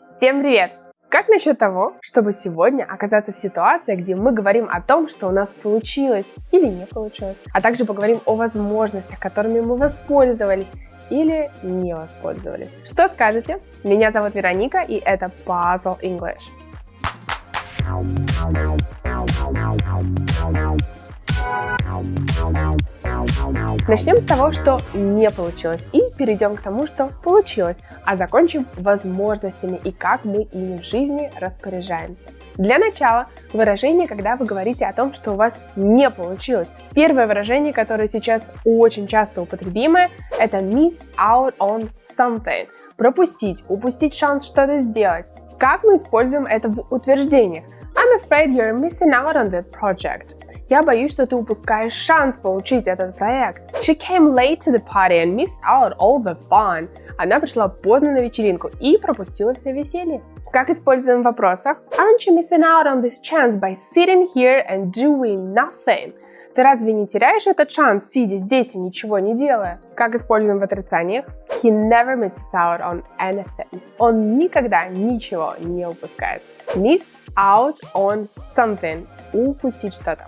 Всем привет! Как насчет того, чтобы сегодня оказаться в ситуации, где мы говорим о том, что у нас получилось или не получилось, а также поговорим о возможностях, которыми мы воспользовались или не воспользовались. Что скажете? Меня зовут Вероника, и это Puzzle English. Начнем с того, что не получилось, и перейдем к тому, что получилось, а закончим возможностями и как мы ими в жизни распоряжаемся. Для начала выражение, когда вы говорите о том, что у вас не получилось. Первое выражение, которое сейчас очень часто употребимое, это miss out on something. Пропустить, упустить шанс что-то сделать. Как мы используем это в утверждениях? I'm afraid you're missing out on that project. Я боюсь, что ты упускаешь шанс получить этот проект. She came late to the party and missed out all the fun. Она пришла поздно на вечеринку и пропустила все веселье. Как используем в вопросах? Aren't you missing out on this chance by sitting here and doing nothing? Ты разве не теряешь этот шанс, сидя здесь и ничего не делая? Как используем в отрицаниях? He never misses out on anything. Он никогда ничего не упускает. Miss out on something. Упустить что-то.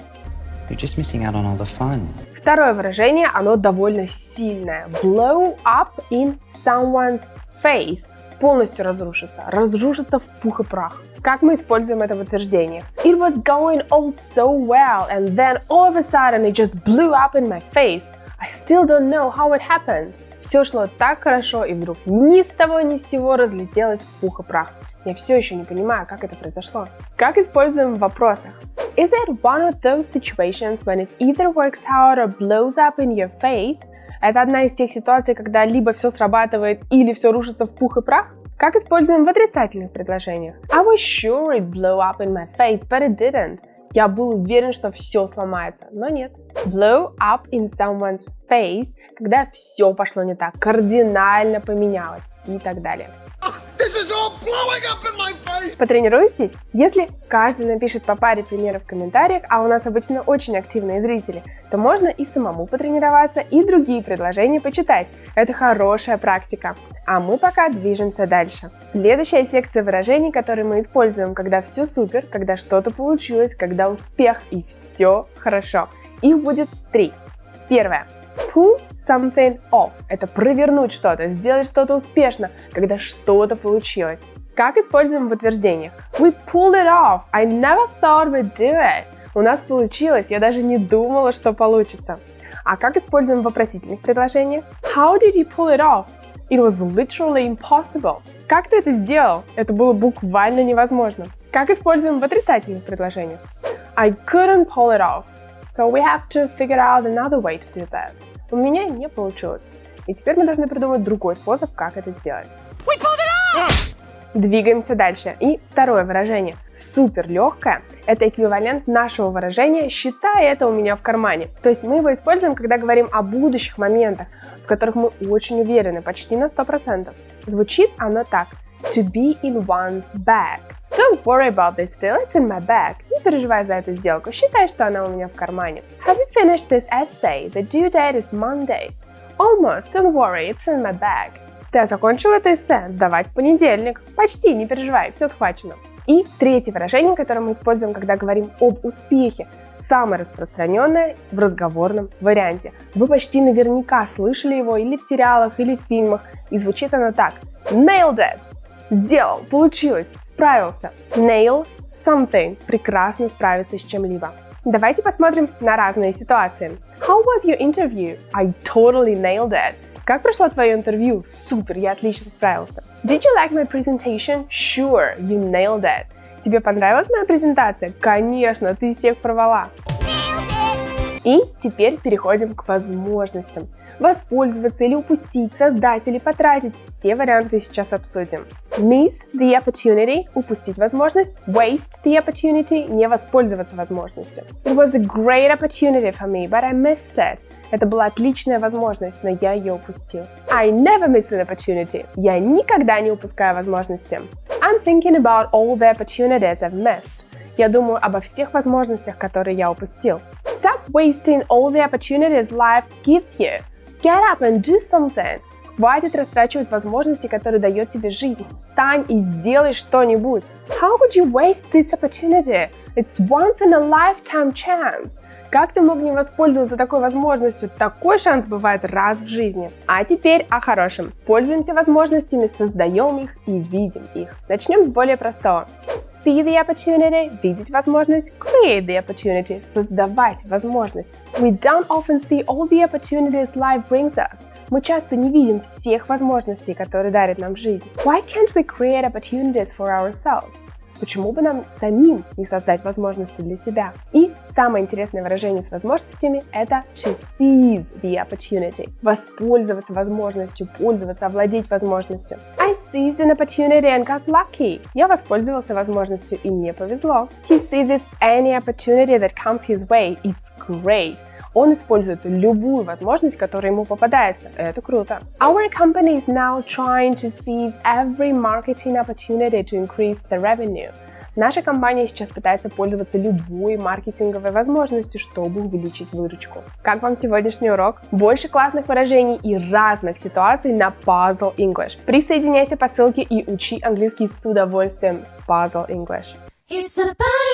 Второе выражение, оно довольно сильное. Blow up in someone's face. Полностью разрушиться. Разрушиться в пух и прах. Как мы используем это в утверждениях? It was going all so well, and then all of a sudden it just blew up in my face. I still don't know how it happened. Все шло так хорошо, и вдруг ни с того ни с сего разлетелось в пух и прах. Я все еще не понимаю, как это произошло. Как используем в вопросах? Is it one of those situations when it either works out or blows up in your face? Это одна из тех ситуаций, когда либо все срабатывает, или все рушится в пух и прах? Как используем в отрицательных предложениях? I was sure it blew up in my face, but it didn't. Я был уверен, что все сломается, но нет. Blow up in someone's face, когда все пошло не так, кардинально поменялось и так далее. Потренируйтесь? Если каждый напишет по паре примеров в комментариях, а у нас обычно очень активные зрители, то можно и самому потренироваться, и другие предложения почитать. Это хорошая практика. А мы пока движемся дальше. Следующая секция выражений, которые мы используем, когда все супер, когда что-то получилось, когда успех и все хорошо. Их будет три. Первое. Pull something off – это провернуть что-то, сделать что-то успешно, когда что-то получилось. Как используем в утверждениях? We pulled it off. I never thought we'd do it. У нас получилось, я даже не думала, что получится. А как используем в вопросительных предложениях? How did you pull it off? It was literally impossible. Как ты это сделал? Это было буквально невозможно. Как используем в отрицательных предложениях? I couldn't pull it off. So we have to figure out another way to do that. У меня не получилось. И теперь мы должны придумать другой способ, как это сделать. We pulled it off! Двигаемся дальше. И второе выражение. Супер легкое. Это эквивалент нашего выражения «считай это у меня в кармане». То есть мы его используем, когда говорим о будущих моментах, в которых мы очень уверены, почти на 100%. Звучит оно так. To be in one's bag. Don't worry about this deal, it's in my bag. Не переживай за эту сделку, считай, что она у меня в кармане. Have you finished this essay? The due date is Monday. Almost, don't worry, it's in my bag. Ты закончил это эссе, сдавать в понедельник. Почти, не переживай, все схвачено. И третье выражение, которое мы используем, когда говорим об успехе, самое распространенное в разговорном варианте. Вы почти наверняка слышали его или в сериалах, или в фильмах, и звучит оно так. Nailed it! Сделал, получилось, справился. Nail something. Прекрасно справиться с чем-либо. Давайте посмотрим на разные ситуации. How was your interview? I totally nailed it. Как прошло твое интервью? Супер, я отлично справился. Did you like my presentation? Sure, you nailed it. Тебе понравилась моя презентация? Конечно, ты всех порвала. И теперь переходим к возможностям. Воспользоваться или упустить, создать или потратить – все варианты сейчас обсудим. Miss the opportunity – упустить возможность. Waste the opportunity – не воспользоваться возможностью. It was a great opportunity for me, but I missed it. Это была отличная возможность, но я ее упустил. I never miss an opportunity. Я никогда не упускаю возможности. I'm thinking about all the opportunities I've missed. Я думаю обо всех возможностях, которые я упустил. Stop wasting all the opportunities life gives you. Get up and do something. Хватит растрачивать возможности, которые дает тебе жизнь. Встань и сделай что-нибудь. How could you waste this opportunity? It's once in a lifetime chance. Как ты мог не воспользоваться такой возможностью? Такой шанс бывает раз в жизни. А теперь о хорошем. Пользуемся возможностями, создаем их и видим их. Начнем с более простого. See the opportunity – видеть возможность. Create the opportunity – создавать возможность. We don't often see all the opportunities life brings us. Мы часто не видим всех возможностей, которые дарит нам жизнь. Why can't we create opportunities for ourselves? Почему бы нам самим не создать возможности для себя? И самое интересное выражение с возможностями – это to seize the opportunity. Воспользоваться возможностью, пользоваться, овладеть возможностью. I seized an opportunity and got lucky. Я воспользовался возможностью и мне повезло. He seizes any opportunity that comes his way. It's great. Он использует любую возможность, которая ему попадается. Это круто. Our company is now trying to seize every marketing opportunity to increase the revenue. Наша компания сейчас пытается пользоваться любой маркетинговой возможностью, чтобы увеличить выручку. Как вам сегодняшний урок? Больше классных выражений и разных ситуаций на Puzzle English. Присоединяйся по ссылке и учи английский с удовольствием с Puzzle English. It's a party.